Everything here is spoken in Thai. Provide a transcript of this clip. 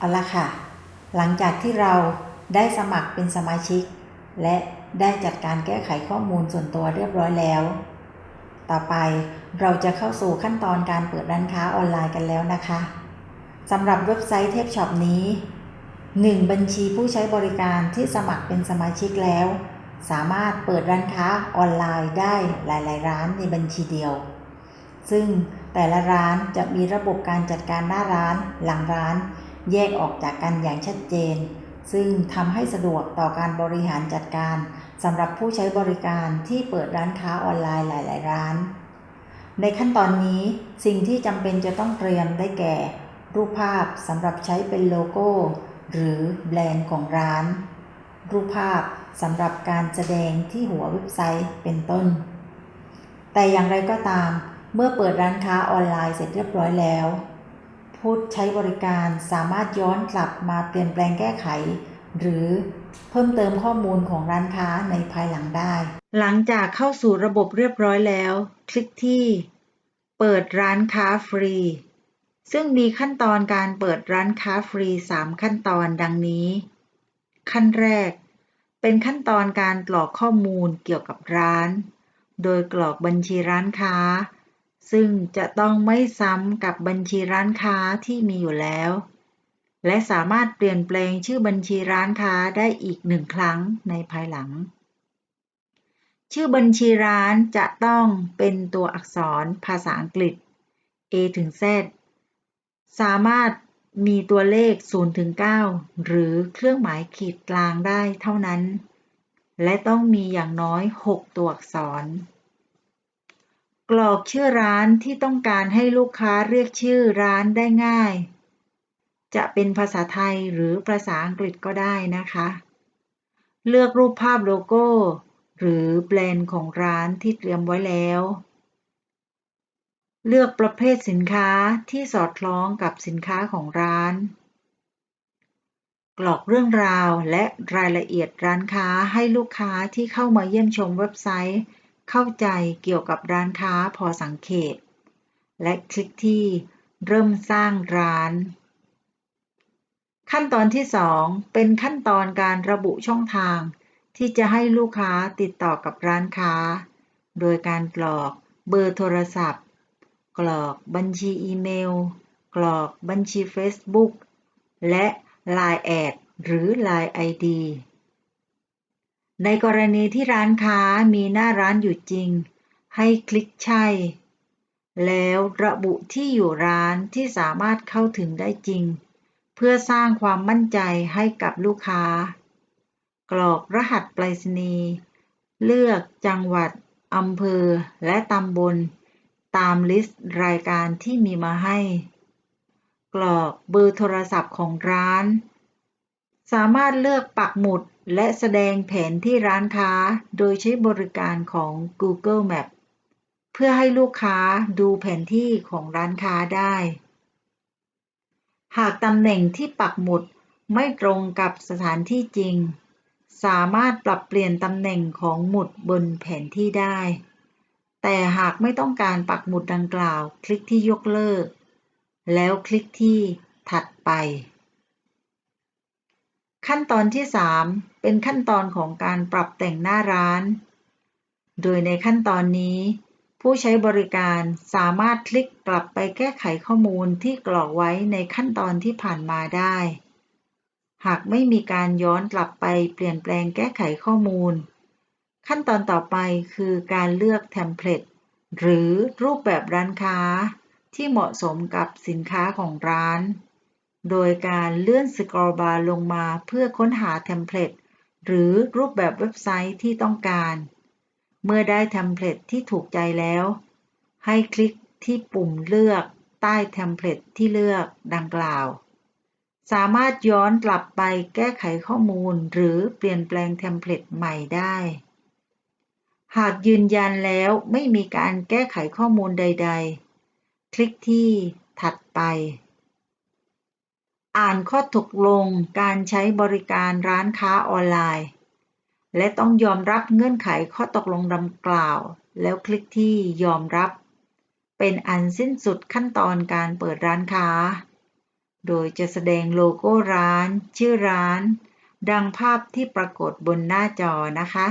เอาละค่ะ หลังจากที่เราได้สมัครเป็นสมาชิก และได้จัดการแก้ไขข้อมูลส่วนตัวเรียบร้อยแล้ว ต่อไปเราจะเข้าสู่ขั้นตอนการเปิดร้านค้าออนไลน์กันแล้วนะคะสำหรับเว็บไซต์เทพช็อปนี้ 1. บัญชีผู้ใช้บริการที่สมัครเป็นสมาชิกแล้ว สามารถเปิดร้านค้าออนไลน์ได้หลาย ๆ ร้านในบัญชีเดียว ซึ่งแต่ละร้านจะมีระบบการจัดการหน้าร้านหลังร้าน แยกออกจากกันอย่างชัดเจน ซึ่งทำให้สะดวกต่อการบริหารจัดการสำหรับผู้ใช้บริการที่เปิดร้านค้าออนไลน์หลาย ๆ ร้าน ในขั้นตอนนี้สิ่งที่จำเป็นจะต้องเตรียมได้แก่ รูปภาพสำหรับใช้เป็นโลโก้ หรือแบรนด์ของร้าน รูปภาพสำหรับการแสดงที่หัวเว็บไซต์เป็นต้น แต่อย่างไรก็ตาม เมื่อเปิดร้านค้าออนไลน์เสร็จเรียบร้อยแล้ว ผู้ใช้บริการสามารถย้อนกลับมาเปลี่ยนแปลงแก้ไข หรือเพิ่มเติมข้อมูลของร้านค้าในภายหลังได้ หลังจากเข้าสู่ระบบเรียบร้อยแล้ว คลิกที่ เปิดร้านค้าฟรี ซึ่งมีขั้นตอนการเปิดร้านค้าฟรี 3 ขั้นตอนดังนี้ ขั้นแรก เป็นขั้นตอนการกรอกข้อมูลเกี่ยวกับร้าน โดยกรอกบัญชีร้านค้า ซึ่งจะต้องไม่ซ้ำกับบัญชีร้านค้าที่มีอยู่แล้ว และสามารถเปลี่ยนแปลงชื่อบัญชีร้านค้าได้อีกหนึ่งครั้งในภายหลัง ชื่อบัญชีร้านจะต้องเป็นตัวอักษรภาษาอังกฤษ A ถึง Z สามารถมีตัวเลข0ถึง9หรือเครื่องหมายขีดกลางได้เท่านั้น และต้องมีอย่างน้อย 6 ตัวอักษร กรอกชื่อร้านที่ต้องการให้ลูกค้าเรียกชื่อร้านได้ง่าย จะเป็นภาษาไทยหรือภาษาอังกฤษก็ได้นะคะ เลือกรูปภาพโลโก้ หรือแบรนด์ของร้านที่เตรียมไว้แล้ว เลือกประเภทสินค้าที่สอดคล้องกับสินค้าของร้าน กรอกเรื่องราวและรายละเอียดร้านค้าให้ลูกค้าที่เข้ามาเยี่ยมชมเว็บไซต์ เข้าใจเกี่ยวกับร้านค้าพอสังเกตและคลิกที่เริ่มสร้างร้าน ขั้นตอนที่ 2 เป็นขั้นตอนการระบุช่องทาง ที่จะให้ลูกค้าติดต่อกับร้านค้า โดยการกรอกเบอร์โทรศัพท์ กรอกบัญชีอีเมล กรอกบัญชี Facebook และ Line แอดหรือ Line ID ในกรณีที่ร้านค้ามีหน้าร้านอยู่จริง ให้คลิกใช่ แล้วระบุที่อยู่ร้านที่สามารถเข้าถึงได้จริง เพื่อสร้างความมั่นใจให้กับลูกค้า กรอกรหัสไปรษณีย์เลือกจังหวัดอำเภอ และตำบล ตามลิสต์รายการที่มีมาให้ กรอกเบอร์โทรศัพท์ของร้าน สามารถเลือกปักหมุด และแสดงแผนที่ร้านค้าโดยใช้บริการของ Google Map เพื่อให้ลูกค้าดูแผนที่ของร้านค้าได้ หากตำแหน่งที่ปักหมุดไม่ตรงกับสถานที่จริง สามารถปรับเปลี่ยนตำแหน่งของหมุดบนแผนที่ได้ แต่หากไม่ต้องการปักหมุดดังกล่าว คลิกที่ยกเลิก แล้วคลิกที่ถัดไป ขั้นตอนที่ 3 เป็นขั้นตอนของการปรับแต่งหน้าร้าน โดยในขั้นตอนนี้ ผู้ใช้บริการสามารถคลิกกลับไปแก้ไขข้อมูลที่กรอกไว้ในขั้นตอนที่ผ่านมาได้ หากไม่มีการย้อนกลับไปเปลี่ยนแปลงแก้ไขข้อมูล ขั้นตอนต่อไปคือการเลือก template หรือรูปแบบร้านค้าที่เหมาะสมกับสินค้าของร้าน โดยการเลื่อน scroll bar ลงมาเพื่อค้นหา template หรือรูปแบบเว็บไซต์ที่ต้องการ เมื่อได้ template ที่ถูกใจแล้ว ให้คลิกที่ปุ่มเลือกใต้ template ที่เลือกดังกล่าว สามารถย้อนกลับไปแก้ไขข้อมูลหรือเปลี่ยนแปลง template ใหม่ได้ หากยืนยันแล้วไม่มีการแก้ไขข้อมูลใด ๆ คลิกที่ถัดไป อ่านข้อตกลงการใช้บริการร้านค้าออนไลน์ และต้องยอมรับเงื่อนไขข้อตกลงดังกล่าว แล้วคลิกที่ยอมรับ เป็นอันสิ้นสุดขั้นตอนการเปิดร้านค้า โดยจะแสดงโลโก้ร้าน ชื่อร้าน ดังภาพที่ปรากฏบนหน้าจอนะคะ